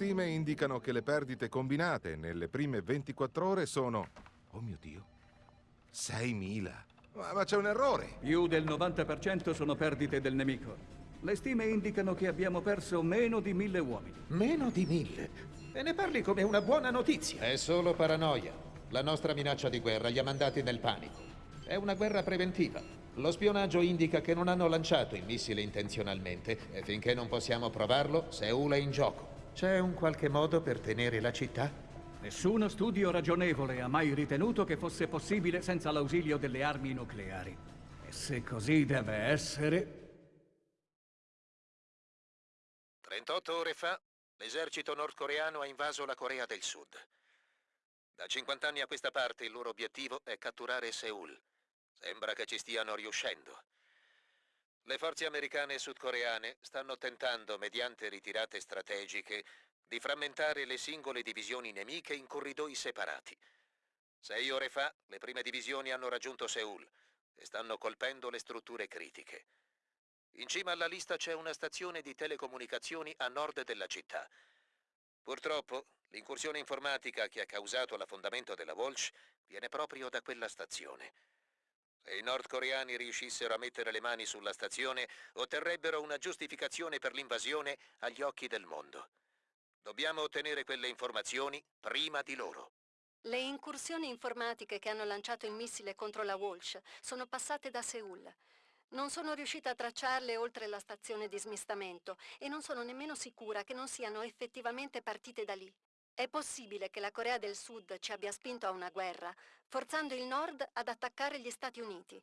Stime indicano che le perdite combinate nelle prime 24 ore sono... Oh mio Dio! 6.000! Ma, ma c'è un errore! Più del 90% sono perdite del nemico. Le stime indicano che abbiamo perso meno di mille uomini. Meno di mille? E ne parli come una buona notizia. È solo paranoia. La nostra minaccia di guerra li ha mandati nel panico. È una guerra preventiva. Lo spionaggio indica che non hanno lanciato il missile intenzionalmente e finché non possiamo provarlo, Seul è in gioco. C'è un qualche modo per tenere la città? Nessuno studio ragionevole ha mai ritenuto che fosse possibile senza l'ausilio delle armi nucleari. E se così deve essere... 38 ore fa, l'esercito nordcoreano ha invaso la Corea del Sud. Da 50 anni a questa parte il loro obiettivo è catturare Seul. Sembra che ci stiano riuscendo. Le forze americane e sudcoreane stanno tentando, mediante ritirate strategiche, di frammentare le singole divisioni nemiche in corridoi separati. Sei ore fa, le prime divisioni hanno raggiunto Seul e stanno colpendo le strutture critiche. In cima alla lista c'è una stazione di telecomunicazioni a nord della città. Purtroppo, l'incursione informatica che ha causato l'affondamento della Walsh viene proprio da quella stazione. Se i nordcoreani riuscissero a mettere le mani sulla stazione, otterrebbero una giustificazione per l'invasione agli occhi del mondo. Dobbiamo ottenere quelle informazioni prima di loro. Le incursioni informatiche che hanno lanciato il missile contro la Walsh sono passate da Seul. Non sono riuscita a tracciarle oltre la stazione di smistamento e non sono nemmeno sicura che non siano effettivamente partite da lì. È possibile che la Corea del Sud ci abbia spinto a una guerra, forzando il Nord ad attaccare gli Stati Uniti.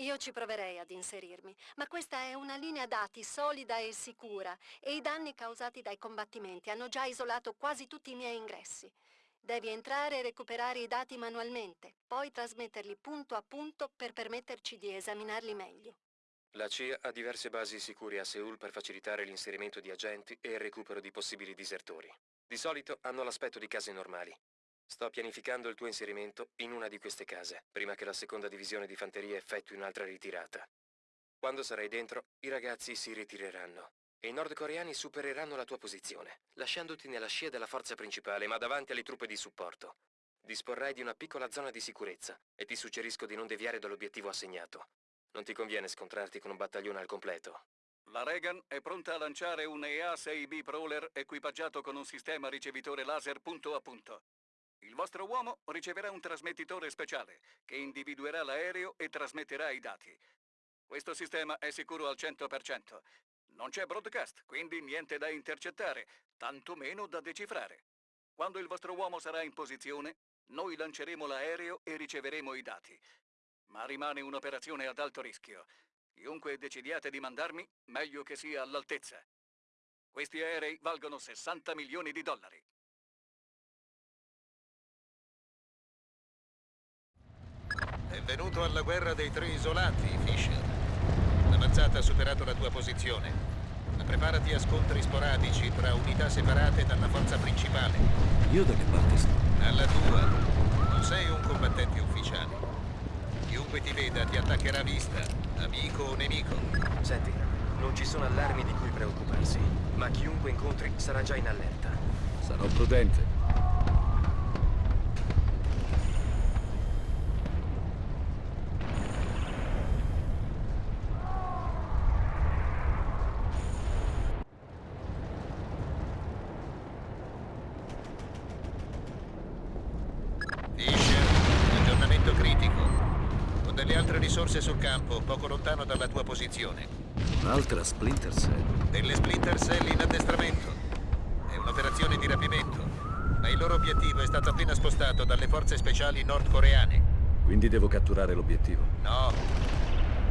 Io ci proverei ad inserirmi, ma questa è una linea dati solida e sicura e i danni causati dai combattimenti hanno già isolato quasi tutti i miei ingressi. Devi entrare e recuperare i dati manualmente, poi trasmetterli punto a punto per permetterci di esaminarli meglio. La CIA ha diverse basi sicure a Seul per facilitare l'inserimento di agenti e il recupero di possibili disertori. Di solito hanno l'aspetto di case normali. Sto pianificando il tuo inserimento in una di queste case, prima che la seconda divisione di fanteria effettui un'altra ritirata. Quando sarai dentro, i ragazzi si ritireranno e i nordcoreani supereranno la tua posizione, lasciandoti nella scia della forza principale, ma davanti alle truppe di supporto. Disporrai di una piccola zona di sicurezza e ti suggerisco di non deviare dall'obiettivo assegnato. Non ti conviene scontrarti con un battaglione al completo. La Reagan è pronta a lanciare un EA-6B Prowler equipaggiato con un sistema ricevitore laser punto a punto. Il vostro uomo riceverà un trasmettitore speciale che individuerà l'aereo e trasmetterà i dati. Questo sistema è sicuro al 100%. Non c'è broadcast, quindi niente da intercettare, tantomeno da decifrare. Quando il vostro uomo sarà in posizione, noi lanceremo l'aereo e riceveremo i dati. Ma rimane un'operazione ad alto rischio. Chiunque decidiate di mandarmi, meglio che sia all'altezza. Questi aerei valgono 60 milioni di dollari. È venuto alla guerra dei tre isolati, Fisher. L'avanzata ha superato la tua posizione. Ma preparati a scontri sporadici tra unità separate dalla forza principale. Io da che parte sto? Alla tua. Non sei un combattente ufficiale. Chiunque ti veda ti attaccherà a vista, amico o nemico. Senti, non ci sono allarmi di cui preoccuparsi, ma chiunque incontri sarà già in allerta. Sarò prudente. Fisher, aggiornamento critico. Ho delle altre risorse sul campo, poco lontano dalla tua posizione. Un'altra Splinter Cell. Delle Splinter Cell in addestramento. È un'operazione di rapimento. Ma il loro obiettivo è stato appena spostato dalle forze speciali nordcoreane. Quindi devo catturare l'obiettivo. No.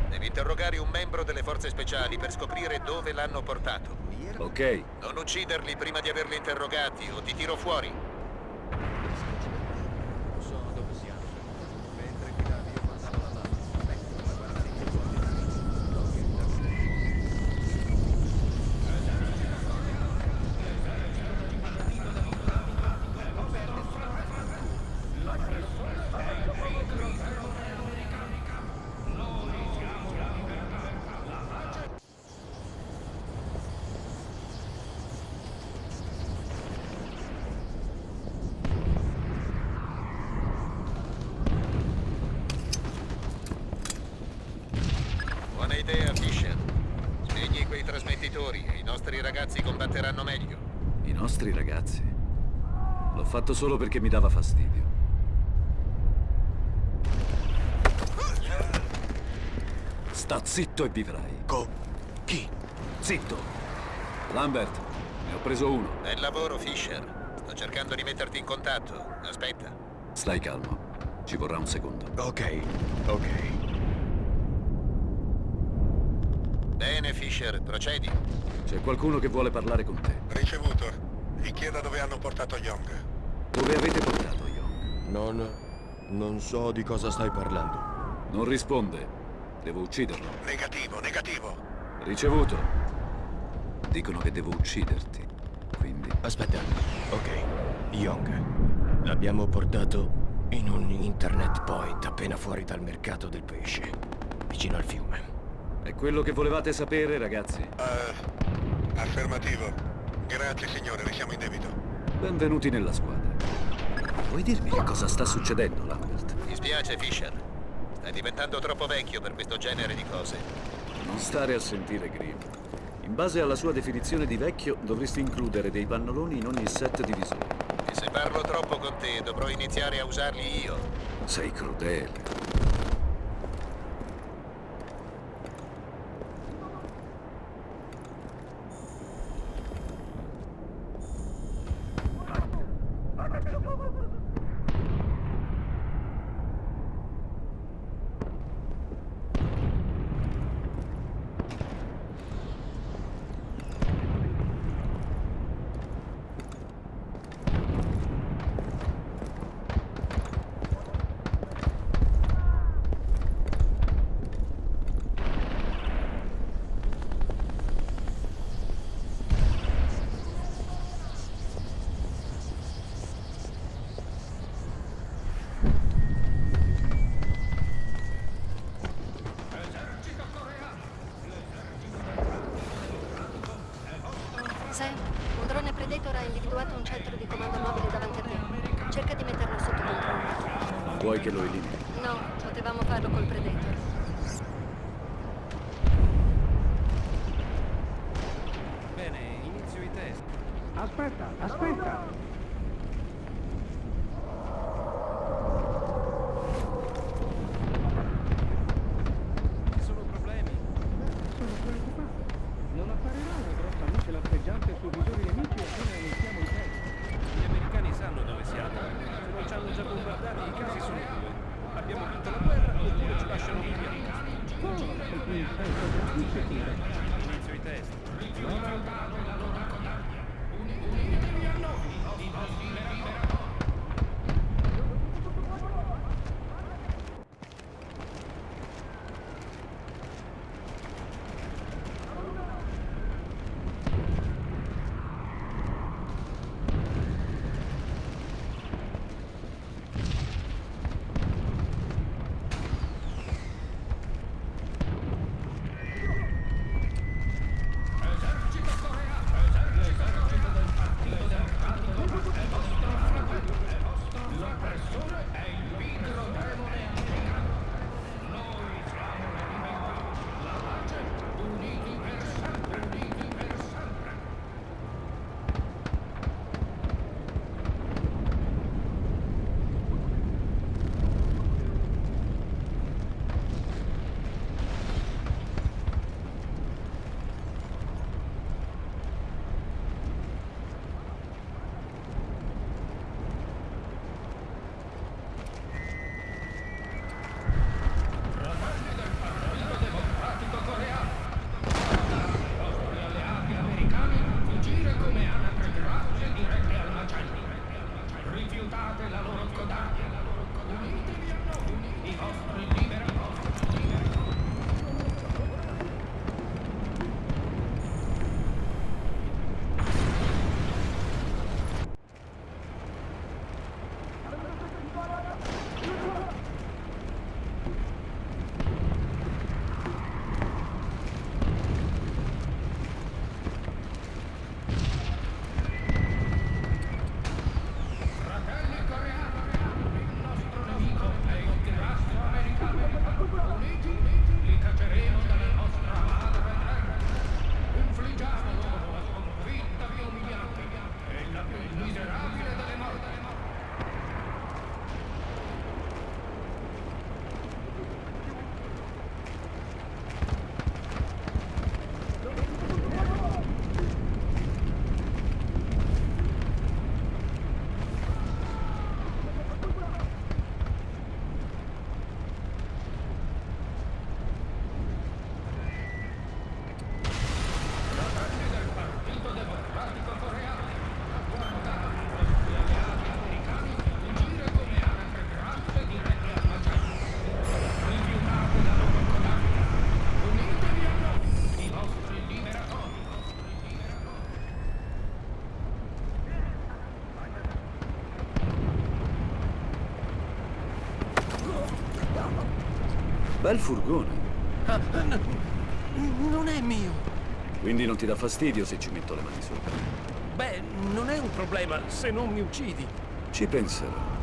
Devi interrogare un membro delle forze speciali per scoprire dove l'hanno portato. Ok. Non ucciderli prima di averli interrogati o ti tiro fuori. Fatto solo perché mi dava fastidio. Sta zitto e vivrai. Co... chi? Zitto! Lambert, ne ho preso uno. Bel lavoro, Fisher. Sto cercando di metterti in contatto. Aspetta. Stai calmo. Ci vorrà un secondo. Ok, ok. Bene, Fisher, procedi. C'è qualcuno che vuole parlare con te. Ricevuto. Gli chieda dove hanno portato Young. Dove avete portato Young? Non... non so di cosa stai parlando. Non risponde. Devo ucciderlo. Negativo, negativo. Ricevuto. Dicono che devo ucciderti. Quindi... Aspetta. Ok. Young. L'abbiamo portato in un internet point appena fuori dal mercato del pesce. Vicino al fiume. È quello che volevate sapere, ragazzi? Eh, affermativo. Grazie signore, ne siamo in debito. Benvenuti nella squadra. Vuoi dirmi che cosa sta succedendo, Lambert? Mi spiace, Fisher. Stai diventando troppo vecchio per questo genere di cose. Non stare a sentire Grimm. In base alla sua definizione di vecchio, dovresti includere dei pannoloni in ogni set di visori. E se parlo troppo con te, dovrò iniziare a usarli io. Sei crudele. Bravo. Bel furgone. Ah, non è mio. Quindi non ti dà fastidio se ci metto le mani sopra? Beh, non è un problema se non mi uccidi. Ci penserò.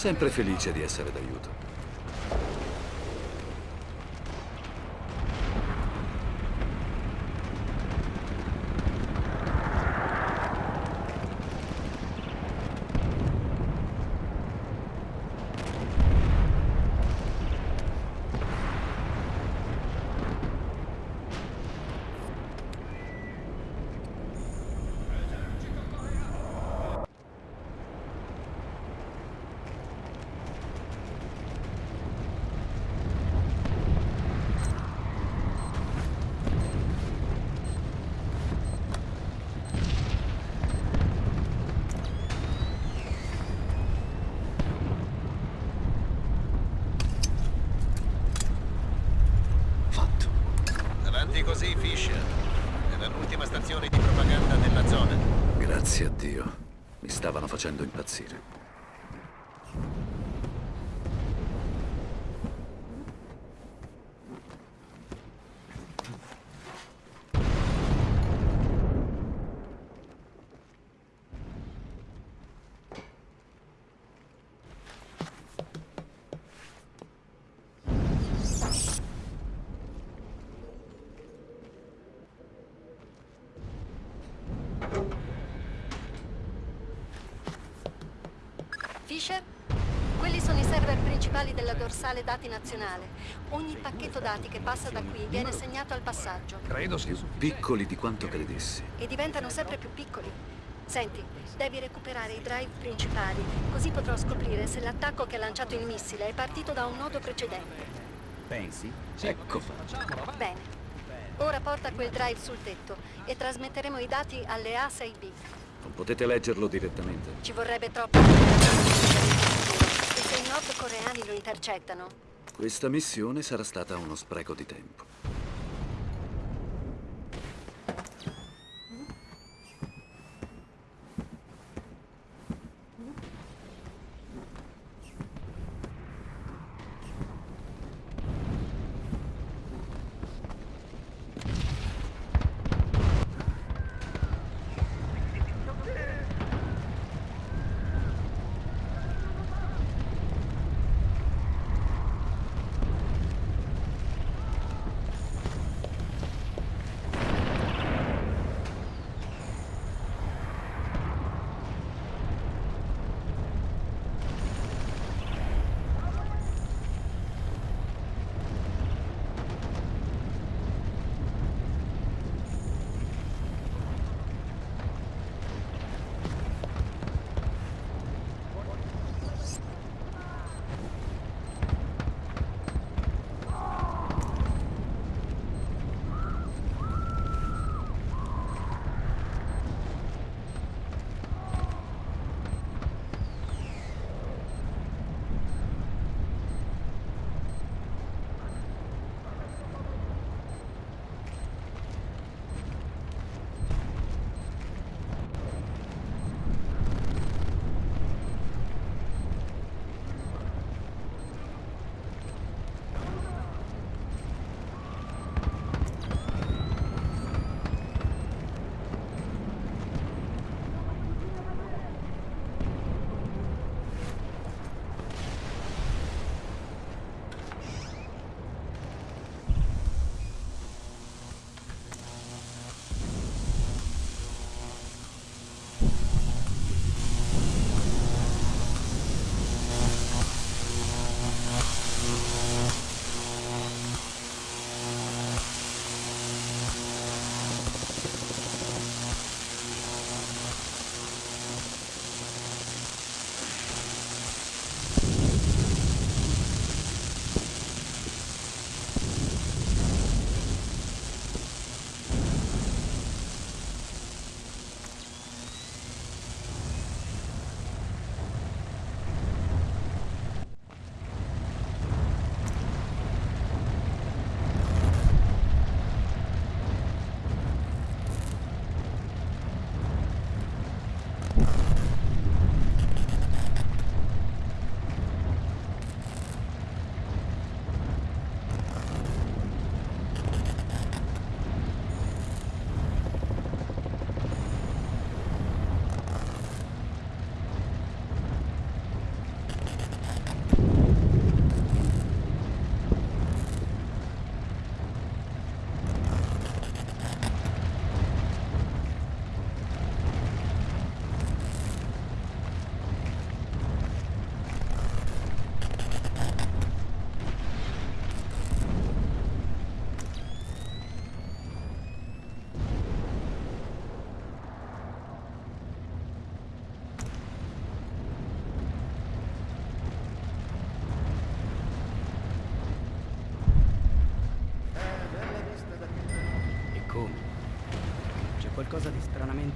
Sempre felice di essere d'aiuto. seated. Thank Fisher? Quelli sono i server principali della dorsale dati nazionale. Ogni pacchetto dati che passa da qui viene segnato al passaggio Credo sia Piccoli di quanto credessi. e diventano sempre più piccoli. Senti, devi recuperare i drive principali, così potrò scoprire se l'attacco che ha lanciato il missile è partito da un nodo precedente. Ecco fatto. Bene. Ora porta quel drive sul tetto e trasmetteremo i dati alle A6B. Non potete leggerlo direttamente? Ci vorrebbe troppo. Se i nordcoreani lo intercettano, Questa missione sarà stata uno spreco di tempo.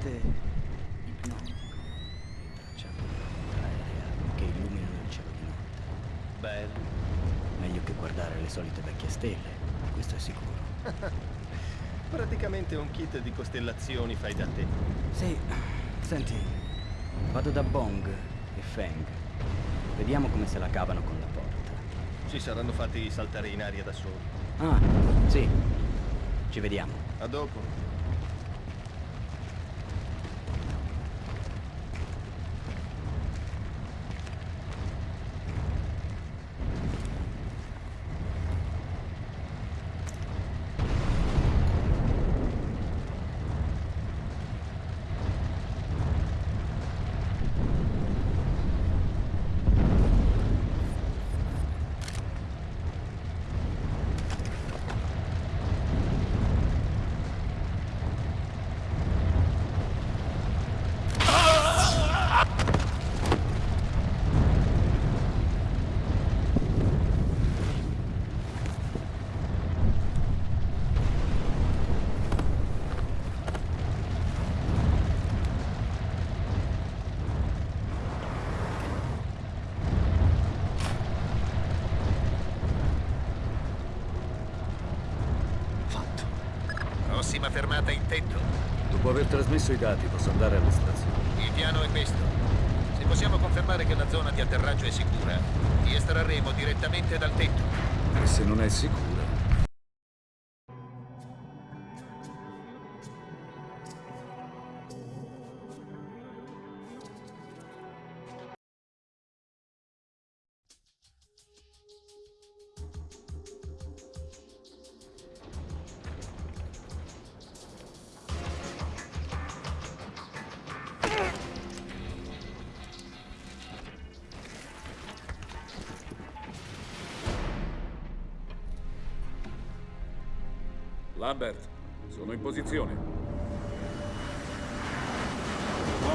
Stranamente ipnotico e tracciando una aerea che illuminano il cielo di notte. Bello. Meglio che guardare le solite vecchie stelle, questo è sicuro. Praticamente un kit di costellazioni fai da te. Sì, senti, vado da Bong e Feng. Vediamo come se la cavano con la porta. Si saranno fatti saltare in aria da soli. Ah, sì. Ci vediamo. A dopo. Fatto. Prossima fermata in tetto. Dopo aver trasmesso i dati posso andare all'estrazione. Il piano è questo. Se possiamo confermare che la zona di atterraggio è sicura, ti estrarremo direttamente dal tetto. E se non è sicura?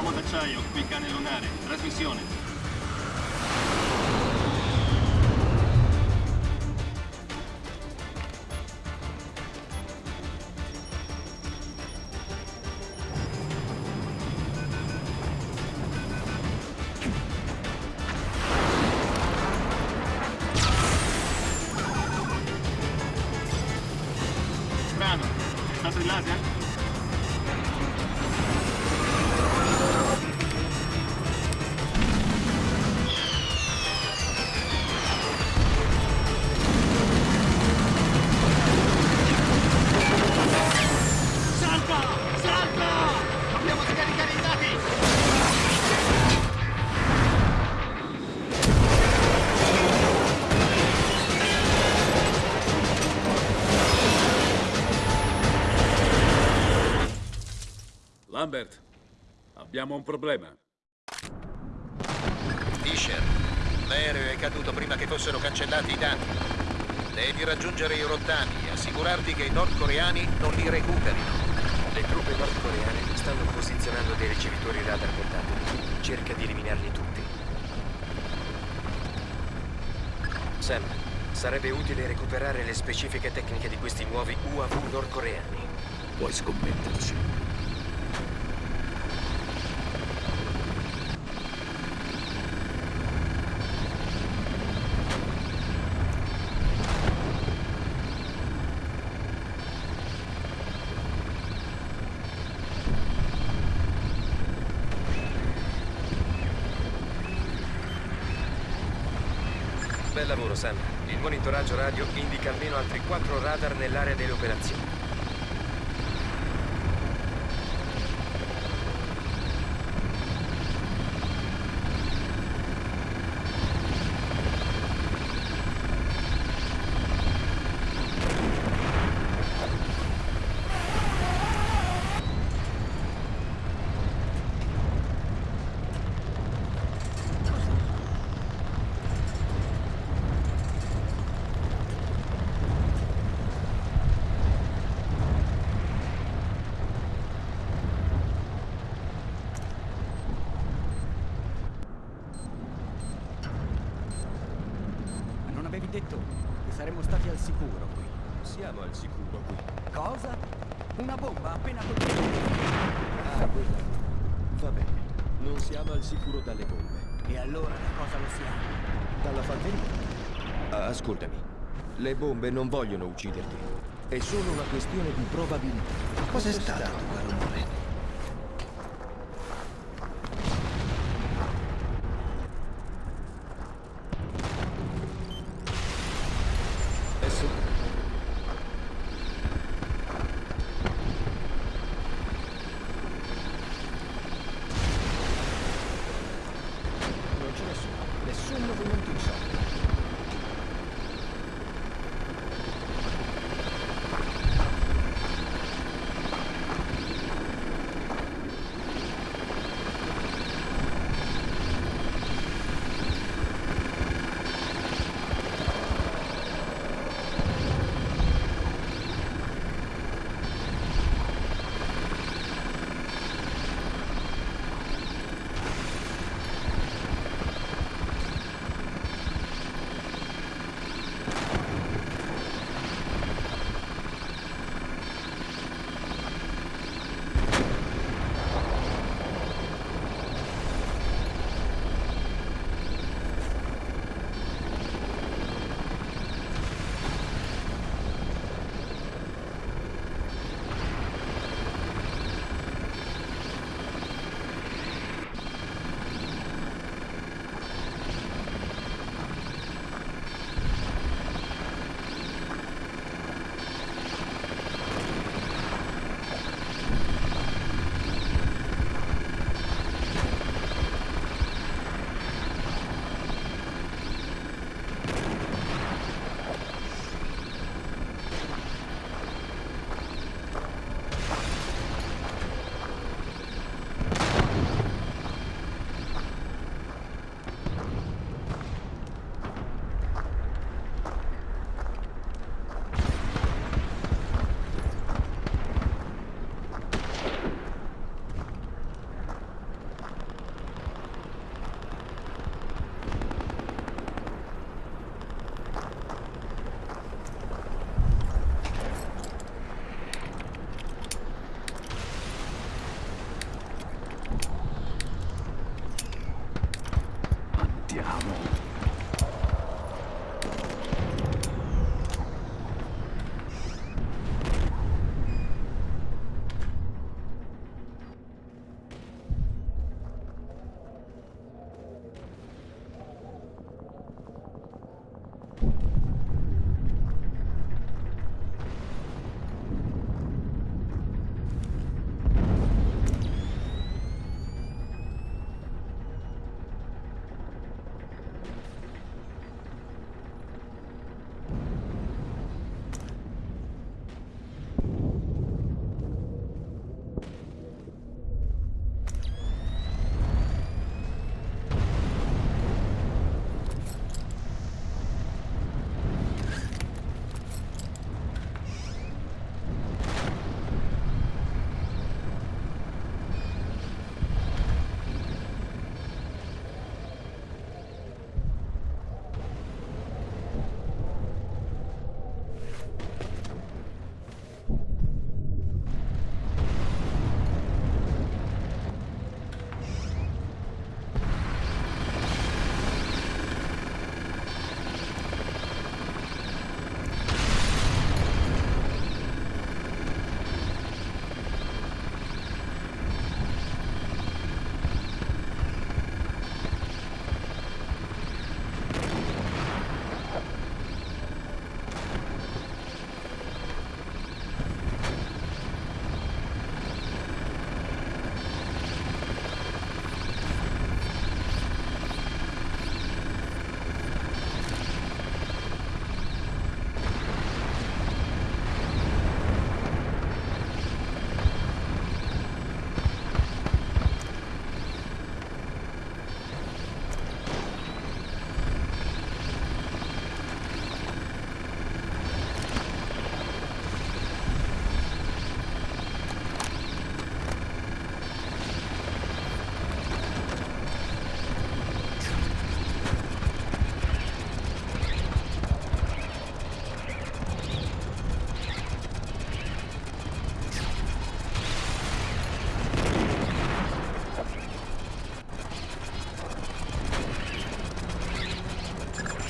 Uomo d'acciaio, qui cane lunare. Trasmissione. Abbiamo un problema. Fisher, l'aereo è caduto prima che fossero cancellati i dati. Devi raggiungere i rottami e assicurarti che i nordcoreani non li recuperino. Le truppe nordcoreane stanno posizionando dei ricevitori radar portatili. Cerca di eliminarli tutti. Sam, sarebbe utile recuperare le specifiche tecniche di questi nuovi UAV nordcoreani. Puoi scommetterci. Bel lavoro, Sam. Il monitoraggio radio indica almeno altri quattro radar nell'area delle operazioni. Ma non avevi detto che saremmo stati al sicuro qui? Siamo al sicuro qui. Cosa? Una bomba appena colpita. Ah, quella. Va bene. Non siamo al sicuro dalle bombe. E allora da cosa lo siamo? Dalla fanteria. Ah, ascoltami. Le bombe non vogliono ucciderti. È solo una questione di probabilità. Cos'è stato quel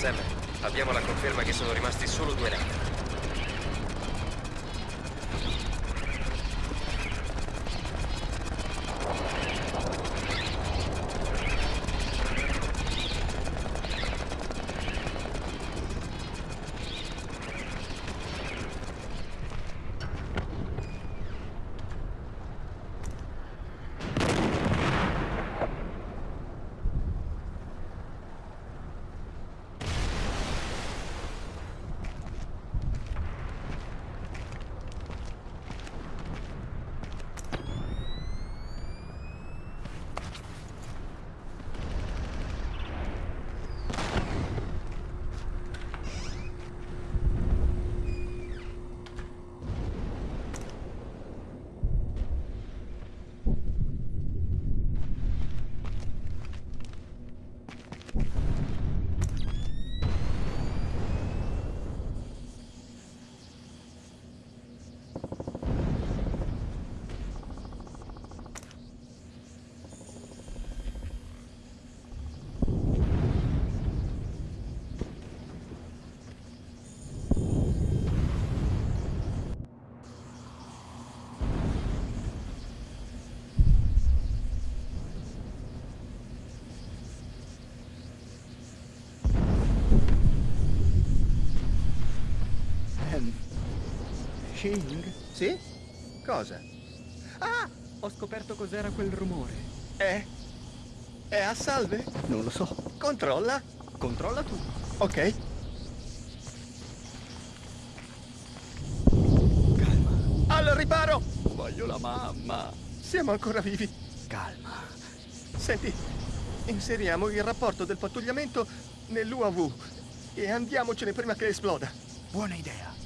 Sam, abbiamo la conferma che sono rimasti solo due navi. Shing? Sì? Cosa? Ah! Ho scoperto cos'era quel rumore. È? È a salve? Non lo so. Controlla. Controlla tu. Ok. Calma. Al riparo! Voglio la mamma. Siamo ancora vivi. Calma. Senti, inseriamo il rapporto del pattugliamento nell'UAV e andiamocene prima che esploda. Buona idea.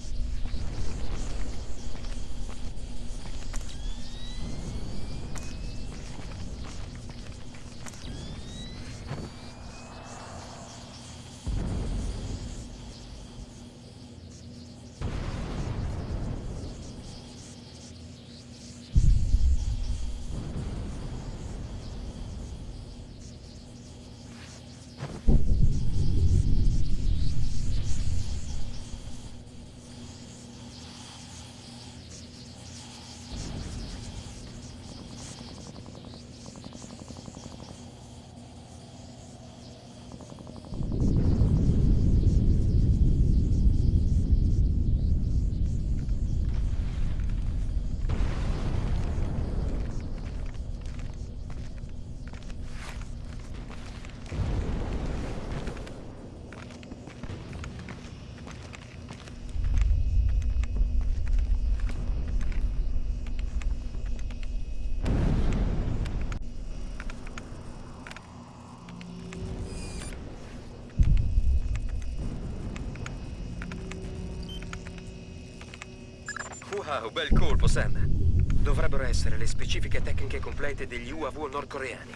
Wow, bel colpo, Sam. Dovrebbero essere le specifiche tecniche complete degli UAV nordcoreani.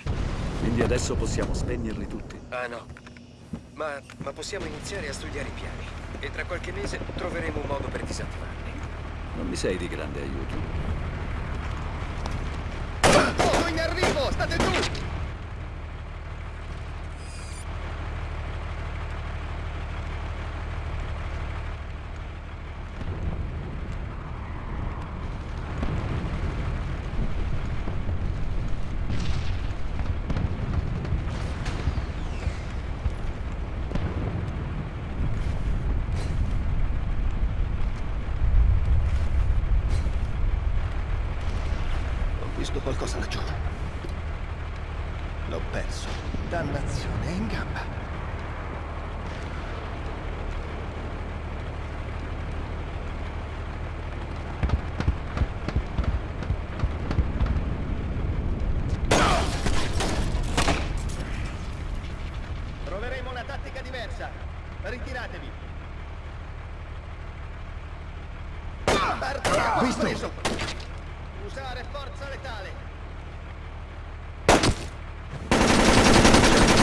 Quindi adesso possiamo spegnerli tutti. Ah no. Ma, ma possiamo iniziare a studiare i piani. E tra qualche mese troveremo un modo per disattivarli. Non mi sei di grande aiuto. Oh, in arrivo! State giù! Ho visto qualcosa laggiù. L'ho perso. Dannazione, è in gamba. Troveremo una tattica diversa. Ritiratevi. Bartolo, Visto. preso. Usare forza letale.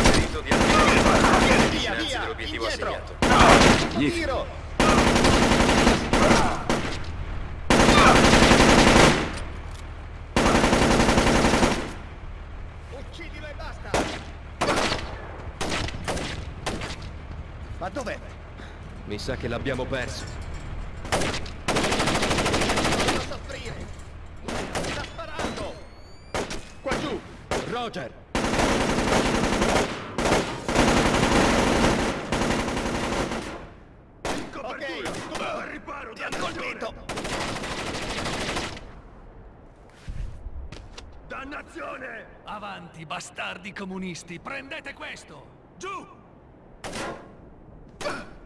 Perito di attivare Via, vicinanza via, dell'obiettivo indietro. assegnato. Tiro. Uccidilo e basta. Ma dov'è? Mi sa che l'abbiamo perso. Non soffrire! Sta sparando! Qua giù! Roger! Ok! Al riparo! Ti hanno colpito! Dannazione! Avanti, bastardi comunisti, prendete questo! Giù!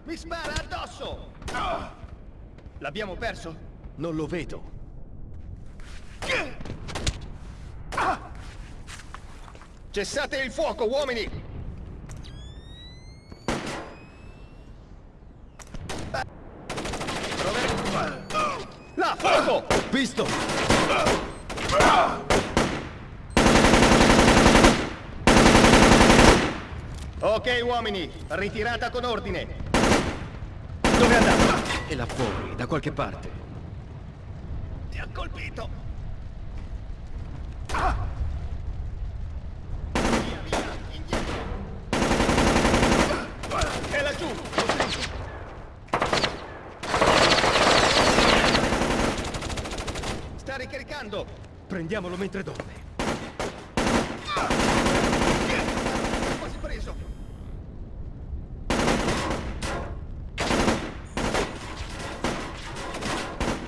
Mi spara addosso! L'abbiamo perso? Non lo vedo. Cessate il fuoco, uomini! Là, fuoco! Visto! Ok, uomini, ritirata con ordine. Dove è andato? E là fuori, da qualche parte. Ti ha colpito! È laggiù! Sta ricaricando! Prendiamolo mentre dorme. Quasi preso!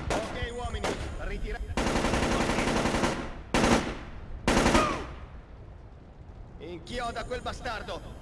Ok, uomini, ritirate. Inchioda quel bastardo!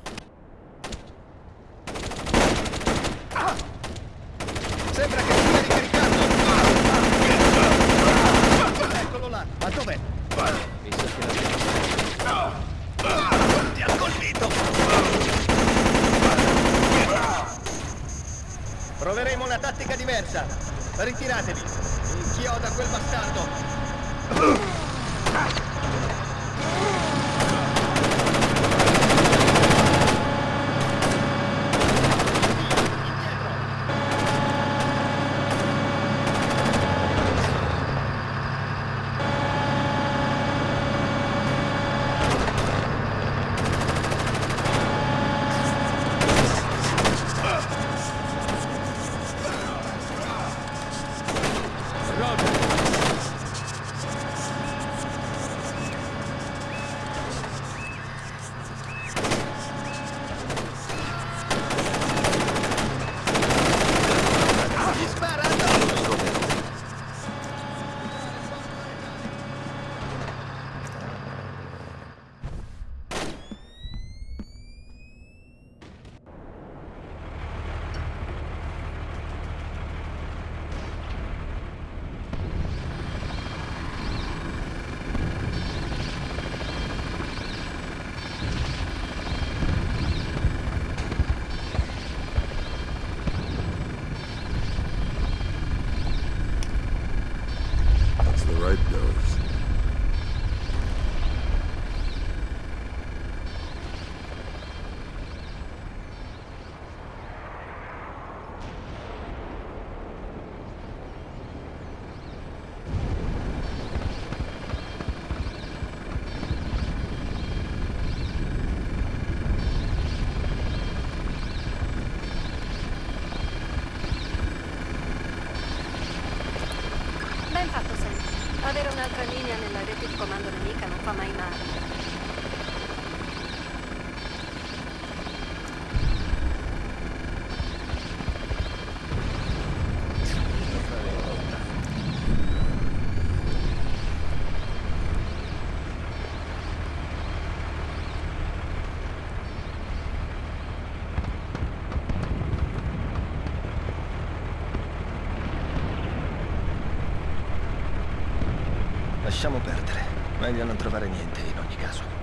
Lasciamo perdere. Meglio non trovare niente in ogni caso.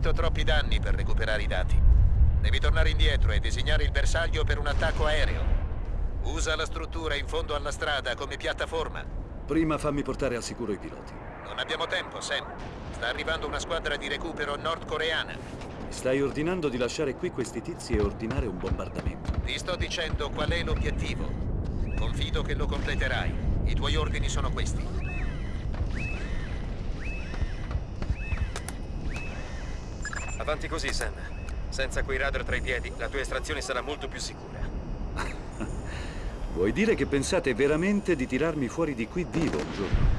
Subito troppi danni per recuperare i dati. Devi tornare indietro e disegnare il bersaglio per un attacco aereo. Usa la struttura in fondo alla strada come piattaforma. Prima fammi portare al sicuro i piloti. Non abbiamo tempo, Sam. Sta arrivando una squadra di recupero nordcoreana. Mi stai ordinando di lasciare qui questi tizi e ordinare un bombardamento. Ti sto dicendo qual è l'obiettivo. Confido che lo completerai. I tuoi ordini sono questi. Avanti così, Sam. Senza quei radar tra i piedi, la tua estrazione sarà molto più sicura. Vuoi dire che pensate veramente di tirarmi fuori di qui vivo un giorno?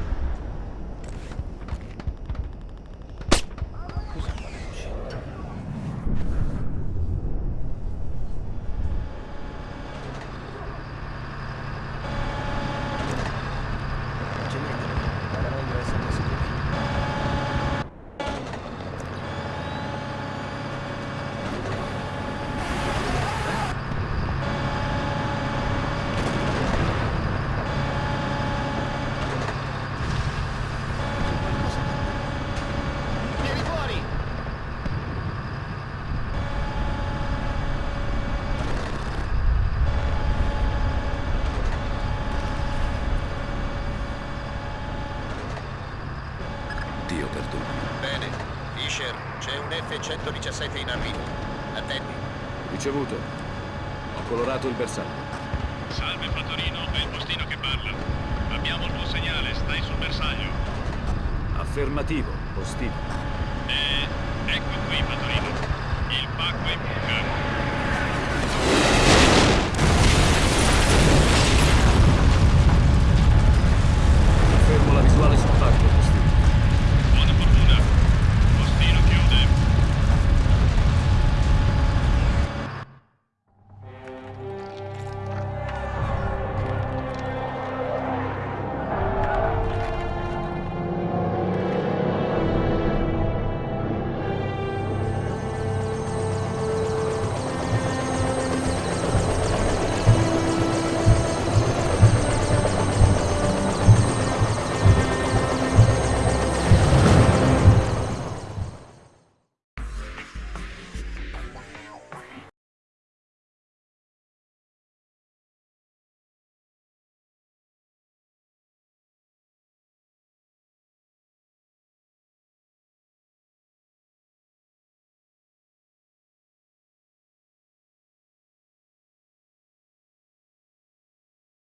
Colorato il bersaglio. Salve Fattorino, è il postino che parla. Abbiamo il tuo segnale, stai sul bersaglio. Affermativo, postino. E... ecco qui Fattorino. Il pacco è in buca. Fermo la visuale sotto.